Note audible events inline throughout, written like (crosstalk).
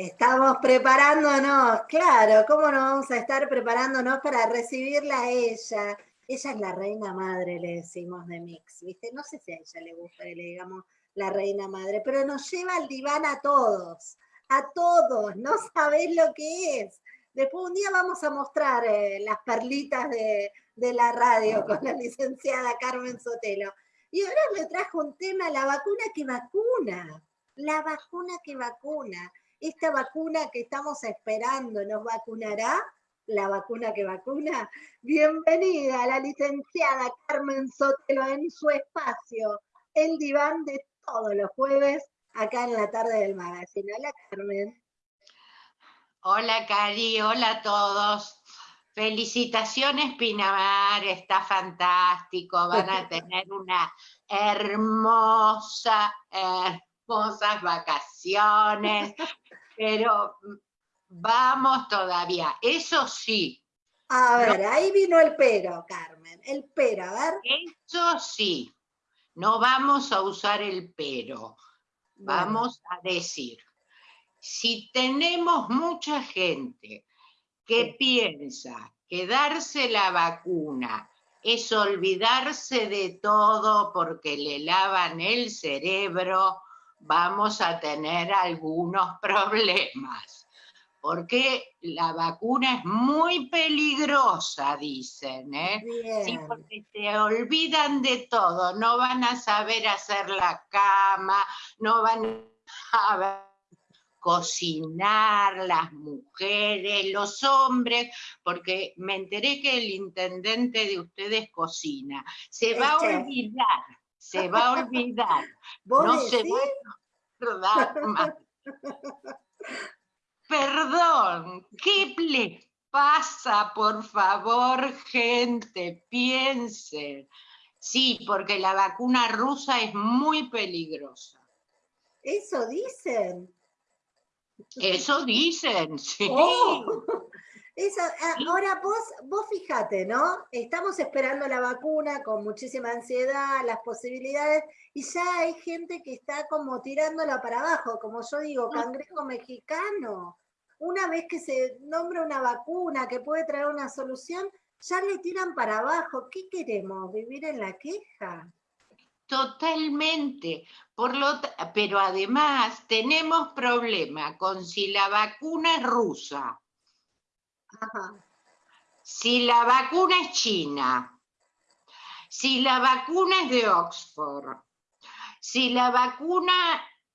Estamos preparándonos, claro, ¿cómo no vamos a estar preparándonos para recibirla a ella? Ella es la reina madre, le decimos de Mix, ¿viste? No sé si a ella le gusta que le digamos la reina madre, pero nos lleva al diván a todos, a todos, no sabés lo que es. Después un día vamos a mostrar eh, las perlitas de, de la radio (laughs) con la licenciada Carmen Sotelo. Y ahora me trajo un tema, la vacuna que vacuna, la vacuna que vacuna esta vacuna que estamos esperando nos vacunará, la vacuna que vacuna. Bienvenida a la licenciada Carmen Sotelo en su espacio, el diván de todos los jueves, acá en la tarde del magazine. Hola Carmen. Hola Cari, hola a todos. Felicitaciones Pinamar, está fantástico, van a (laughs) tener una hermosa, hermosas vacaciones, (laughs) pero vamos todavía, eso sí. A ver, ahí vino el pero, Carmen, el pero, a ver. Eso sí, no vamos a usar el pero, vamos a decir, si tenemos mucha gente que piensa que darse la vacuna es olvidarse de todo porque le lavan el cerebro, vamos a tener algunos (laughs) problemas, porque la vacuna es muy peligrosa, dicen, ¿eh? Sí, porque se olvidan de todo, no van a saber hacer la cama, no van a cocinar las mujeres, los hombres, porque me enteré que el intendente de ustedes cocina. Se va a olvidar se va a olvidar. (laughs) no se va a acordar más. (laughs) Perdón, ¿qué le pasa, por favor, gente? Piensen. Sí, porque la vacuna rusa es muy peligrosa. Eso dicen. Eso dicen, sí. Oh. Ah, ahora vos, vos fíjate, ¿no? Estamos esperando la vacuna con muchísima ansiedad, las posibilidades, y ya hay gente que está como tirándola para abajo, como yo digo, cangrejo mexicano. Una vez que se nombra una vacuna que puede traer una solución, ya le tiran para abajo. ¿Qué queremos? ¿Vivir en la queja? Totalmente. Por lo pero además tenemos problema con si la vacuna es rusa si la vacuna es china, si la vacuna es de Oxford, si la vacuna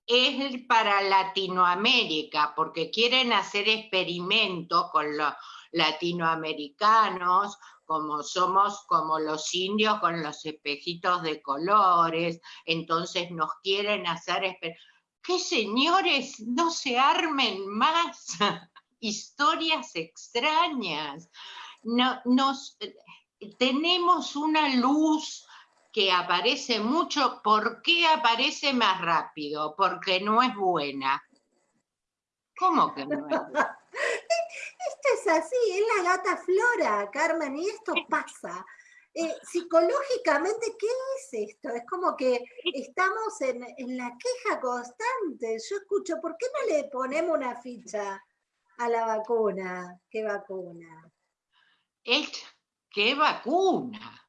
es para Latinoamérica, porque quieren hacer experimentos con los latinoamericanos, como somos como los indios con los espejitos de colores, entonces nos quieren hacer ¿Qué señores? No se armen más. (laughs) historias extrañas. No, nos, tenemos una luz que aparece mucho. ¿Por qué aparece más rápido? Porque no es buena. ¿Cómo que no es buena? (laughs) Esto es así, es la gata flora, Carmen, y esto pasa. Eh, psicológicamente, ¿qué es esto? Es como que estamos en, en, la queja constante. Yo escucho, ¿por qué no le ponemos una ficha a la vacuna. ¿Qué vacuna? ¿Qué vacuna?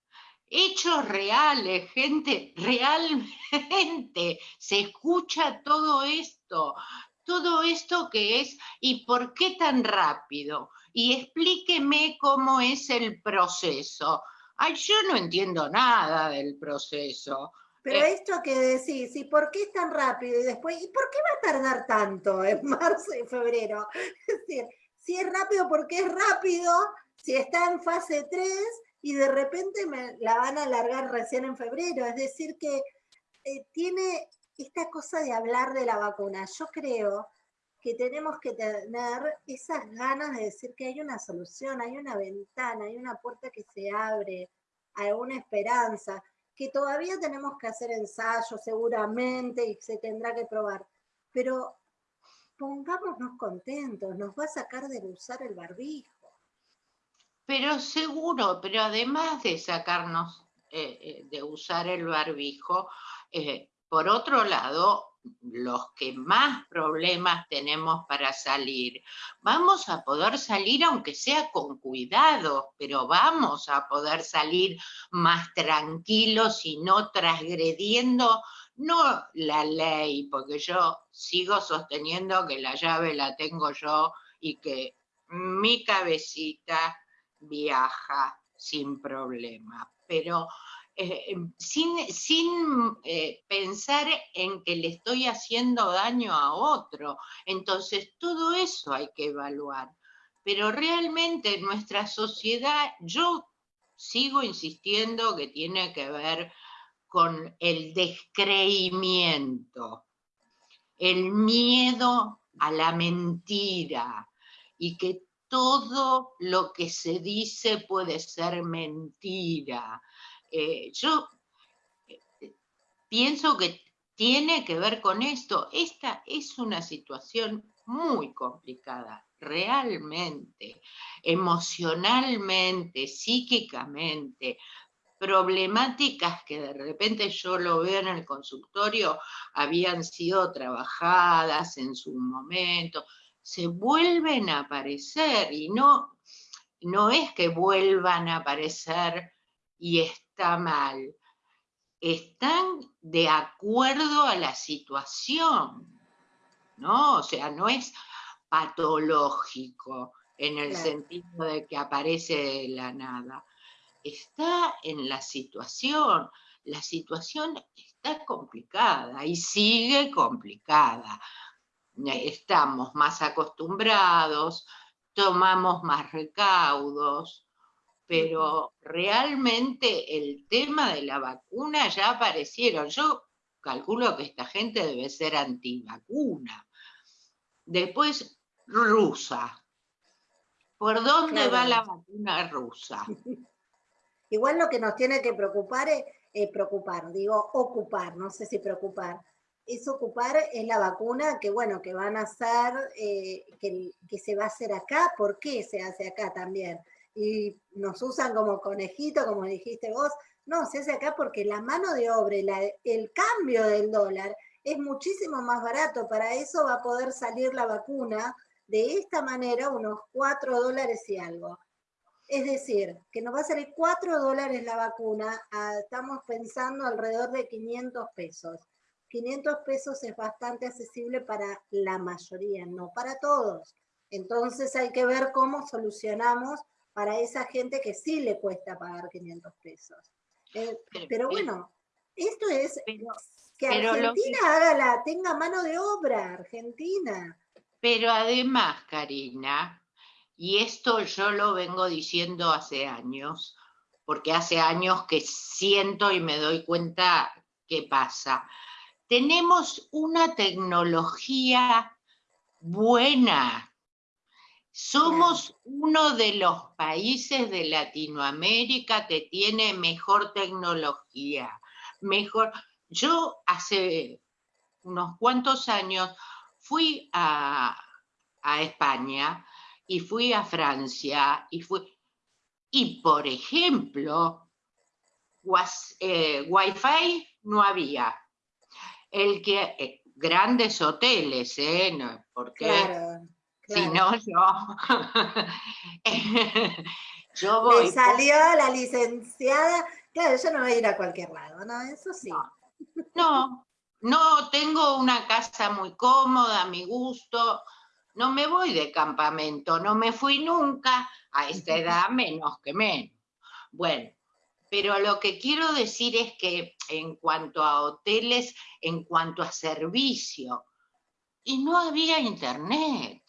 Hechos reales, gente, realmente se escucha todo esto, todo esto que es y por qué tan rápido. Y explíqueme cómo es el proceso. Ay, yo no entiendo nada del proceso. Pero eh, esto que decís, ¿y por qué es tan rápido? Y después, ¿y por qué va a tardar tanto en (laughs) marzo y febrero? Es decir, si es rápido, ¿por qué es rápido? Si está en fase 3 y de repente me la van a alargar recién en febrero. Es decir, que eh, tiene esta cosa de hablar de la vacuna. Yo creo que tenemos que tener esas ganas de decir que hay una solución, hay una ventana, hay una puerta que se abre, hay una esperanza que todavía tenemos que hacer ensayos seguramente y se tendrá que probar, pero pongámonos contentos, nos va a sacar de usar el barbijo. Pero seguro, pero además de sacarnos eh, eh, de usar el barbijo, eh, por otro lado, los que más problemas tenemos para salir, vamos a poder salir aunque sea con cuidado, pero vamos a poder salir más tranquilos y no transgrediendo no la ley, porque yo sigo sosteniendo que la llave la tengo yo y que mi cabecita viaja sin problema, pero eh, em, sin, sin eh, pensar en que le estoy haciendo daño a otro. Entonces, todo eso hay que evaluar. Pero realmente nuestra sociedad, yo sigo insistiendo que tiene que ver con el descreimiento, el miedo a la mentira y que todo lo que se dice puede ser mentira eh, yo eh, pienso que tiene que ver con esto. Esta es una situación muy complicada, realmente, emocionalmente, psíquicamente, problemáticas que de repente yo lo veo en el consultorio, habían sido trabajadas en su momento, se vuelven a aparecer y no, no es que vuelvan a aparecer y está mal, están de acuerdo a la situación, ¿no? O sea, no es patológico en el sentido de que aparece de la nada. Está en la situación. La situación está complicada y sigue complicada. Estamos más acostumbrados, tomamos más recaudos, pero realmente el tema de la vacuna ya aparecieron. Yo calculo que esta gente debe ser antivacuna. Después, rusa. ¿Por dónde va la vacuna rusa? (laughs) Igual lo que nos tiene que preocupar es, preocupar, digo, ocupar, no sé si preocupar, es ocupar es la vacuna que, bueno, que van a hacer, eh, que, que, se va a hacer acá, ¿por qué se hace acá también? Y nos usan como conejito, como dijiste vos. No, se hace acá porque la mano de obra, el cambio del dólar es muchísimo más barato. Para eso va a poder salir la vacuna de esta manera unos 4 dólares y algo. Es decir, que nos va a salir 4 dólares la vacuna, estamos pensando alrededor de 500 pesos. 500 pesos es bastante accesible para la mayoría, no para todos. Entonces hay que ver cómo solucionamos para esa gente que sí le cuesta pagar 500 pesos. Eh, pero, bueno, esto es que Argentina haga la, tenga mano de obra, Argentina. Pero además, Karina, y esto yo lo vengo diciendo hace años, porque hace años que siento y me doy cuenta qué pasa. Tenemos una tecnología buena somos uno de los países de Latinoamérica que tiene mejor tecnología, mejor. Yo hace unos cuantos años fui a, España y fui a Francia y fui y por ejemplo eh, wifi no había el que eh, grandes hoteles eh porque si no, yo. (laughs) yo voy. Me salió la licenciada. Claro, yo no voy a ir a cualquier lado, ¿no? Eso sí. No, no, tengo una casa muy cómoda, a mi gusto. No me voy de campamento, no me fui nunca, a esta (laughs) edad menos que menos. Bueno, pero lo que quiero decir es que en cuanto a hoteles, en cuanto a servicio, y no había internet.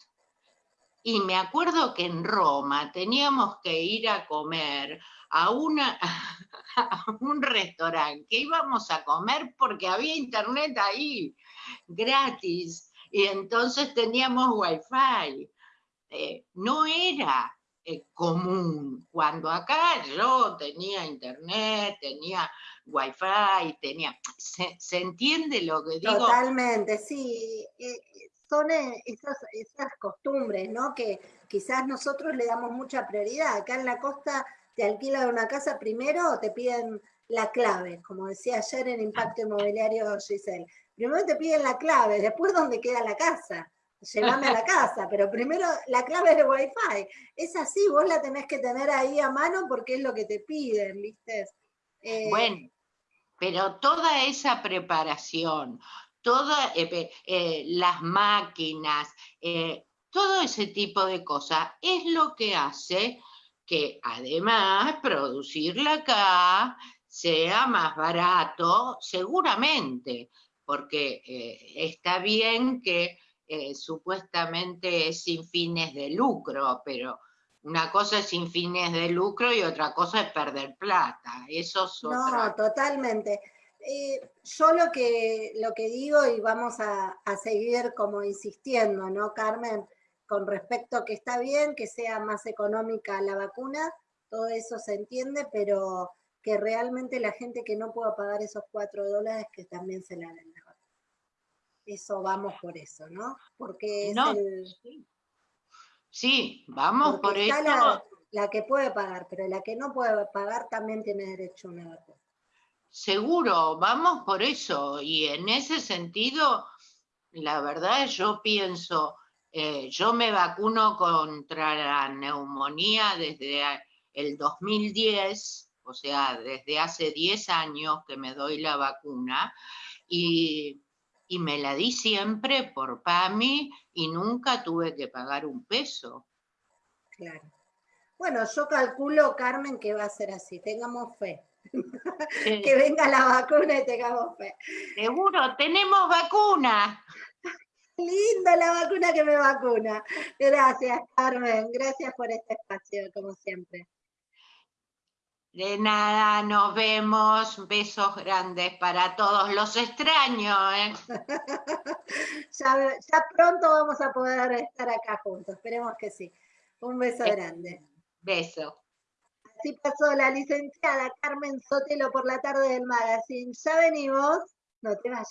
Y me acuerdo que en Roma teníamos que ir a comer a, una, (laughs) un restaurante que íbamos a comer porque había internet ahí, gratis, y entonces teníamos wifi. Eh, no era eh, común, cuando acá yo tenía internet, tenía wifi, tenía... ¿Se, entiende lo que digo? Totalmente, sí. Son eh, esas, costumbres, ¿no? Que quizás nosotros le damos mucha prioridad. Acá en la costa te alquilan una casa primero, te piden la clave, como decía ayer en Impacto Inmobiliario Giselle. Primero te piden la clave, después dónde queda la casa. Llévame a la casa, pero primero la clave es de Wi-Fi. Es así, vos la tenés que tener ahí a mano porque es lo que te piden, ¿viste? Eh, bueno, pero toda esa preparación, todas eh, eh, las máquinas, todo ese tipo de cosas es lo que hace que además producirla acá sea más barato, seguramente, porque está bien que eh, supuestamente es sin fines de lucro, pero una cosa es sin fines de lucro y otra cosa es perder plata. Eso No, totalmente. Eh, yo lo que, lo que digo, y vamos a, a, seguir como insistiendo, ¿no, Carmen? Con respecto a que está bien que sea más económica la vacuna, todo eso se entiende, pero que realmente la gente que no pueda pagar esos cuatro dólares, que también se la den eso vamos por eso, ¿no? Porque es el... Sí, vamos por eso. La, la, que puede pagar, pero la que no puede pagar también tiene derecho a una vacuna. Seguro, vamos por eso. Y en ese sentido, la verdad yo pienso, eh, yo me vacuno contra la neumonía desde el 2010, o sea, desde hace 10 años que me doy la vacuna, y y me la di siempre por PAMI y nunca tuve que pagar un peso. Claro. Bueno, yo calculo, Carmen, que va a ser así, tengamos fe. Que venga la vacuna y tengamos fe. Seguro, tenemos vacuna. Linda la vacuna que me vacuna. Gracias, Carmen. Gracias por este espacio, como siempre. De nada, nos vemos. Besos grandes para todos. Los extraño, ¿eh? (laughs) ya, pronto vamos a poder estar acá juntos. Esperemos que sí. Un beso grande. Beso. Así pasó la licenciada Carmen Sotelo por la tarde del magazine. Ya venimos. No te vayas.